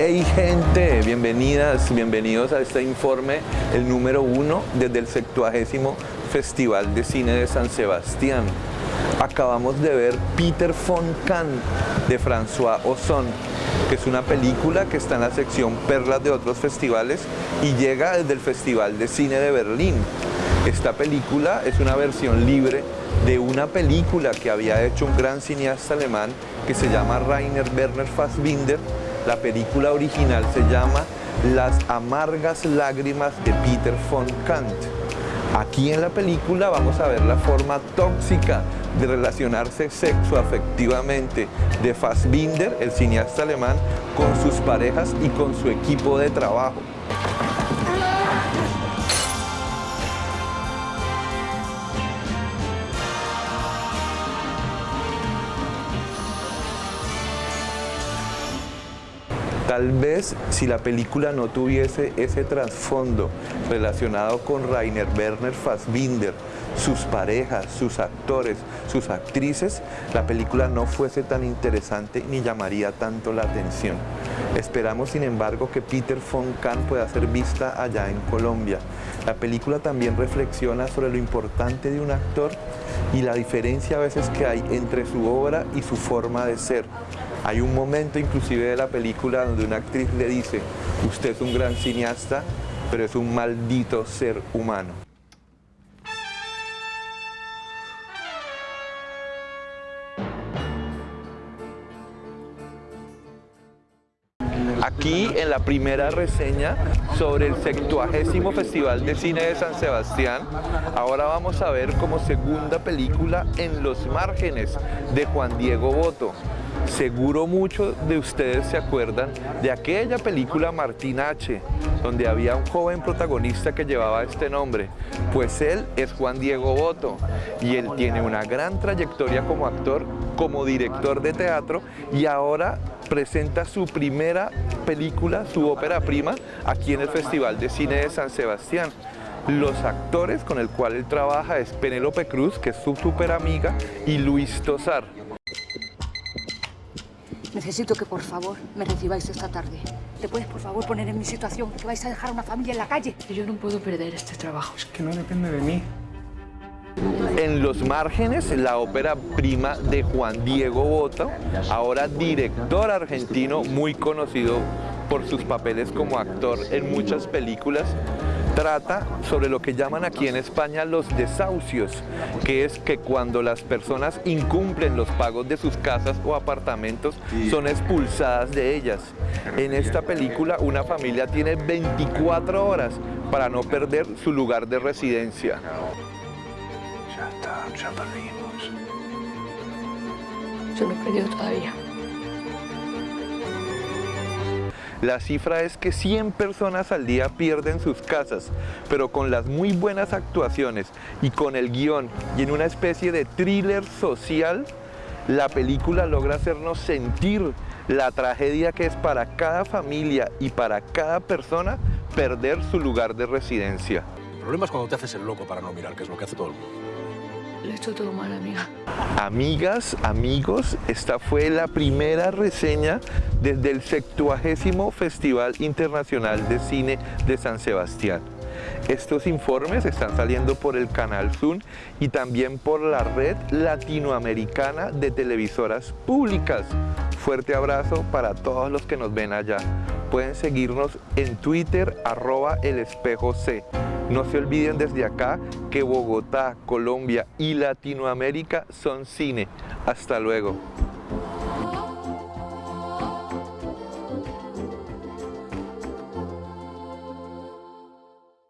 Hey gente, bienvenidas, bienvenidos a este informe, el número uno desde el 70 Festival de Cine de San Sebastián. Acabamos de ver Peter von Kahn de François Ozon, que es una película que está en la sección Perlas de otros festivales y llega desde el Festival de Cine de Berlín. Esta película es una versión libre de una película que había hecho un gran cineasta alemán que se llama Rainer Werner Fassbinder. La película original se llama Las amargas lágrimas de Peter von Kant. Aquí en la película vamos a ver la forma tóxica de relacionarse sexoafectivamente de Fassbinder, el cineasta alemán, con sus parejas y con su equipo de trabajo. Tal vez si la película no tuviese ese trasfondo relacionado con Rainer Werner Fassbinder, sus parejas, sus actores, sus actrices, la película no fuese tan interesante ni llamaría tanto la atención. Esperamos, sin embargo, que Peter von Kahn pueda ser vista allá en Colombia. La película también reflexiona sobre lo importante de un actor y la diferencia a veces que hay entre su obra y su forma de ser. Hay un momento inclusive de la película donde una actriz le dice, usted es un gran cineasta, pero es un maldito ser humano. Aquí en la primera reseña sobre el 70 Festival de Cine de San Sebastián, ahora vamos a ver como segunda película En los márgenes de Juan Diego Boto. Seguro muchos de ustedes se acuerdan de aquella película Martín H., donde había un joven protagonista que llevaba este nombre. Pues él es Juan Diego Boto y él tiene una gran trayectoria como actor, como director de teatro y ahora presenta su primera película, su ópera prima, aquí en el Festival de Cine de San Sebastián. Los actores con el cual él trabaja es Penélope Cruz, que es su super amiga, y Luis Tosar. Necesito que por favor me recibáis esta tarde. ¿Te puedes por favor poner en mi situación? Que vais a dejar a una familia en la calle. Yo no puedo perder este trabajo. Es que no depende de mí. En los márgenes, la ópera prima de Juan Diego Boto, ahora director argentino muy conocido por sus papeles como actor en muchas películas, trata sobre lo que llaman aquí en España los desahucios, que es que cuando las personas incumplen los pagos de sus casas o apartamentos, son expulsadas de ellas. En esta película una familia tiene 24 horas para no perder su lugar de residencia. Ya está, ya perdimos. Yo no he perdido todavía. La cifra es que 100 personas al día pierden sus casas, pero con las muy buenas actuaciones y con el guion y en una especie de thriller social, la película logra hacernos sentir la tragedia que es para cada familia y para cada persona perder su lugar de residencia. El problema es cuando te haces el loco para no mirar, que es lo que hace todo el mundo. Lo he hecho todo mal, amiga. Amigas, amigos, esta fue la primera reseña desde el 70 Festival Internacional de Cine de San Sebastián. Estos informes están saliendo por el canal Zoom y también por la red latinoamericana de televisoras públicas. Fuerte abrazo para todos los que nos ven allá. Pueden seguirnos en Twitter, arroba el espejo C. No se olviden desde acá que Bogotá, Colombia y Latinoamérica son cine. Hasta luego.